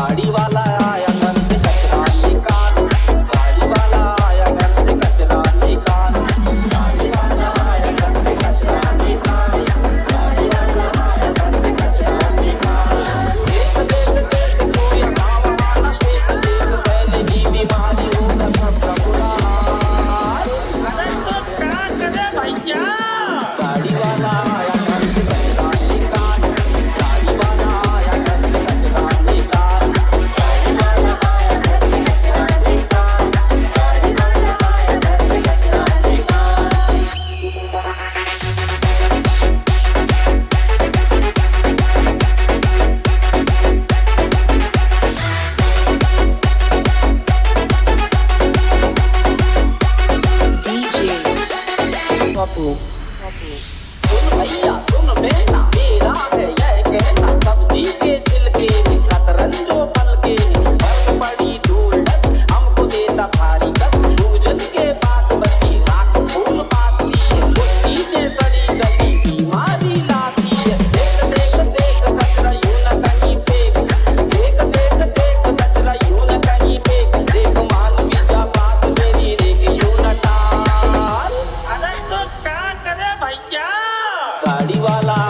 गाड़ी वाला आया। सुन भैया सुन बेटा मेरा है यह कहना सब जी के वाला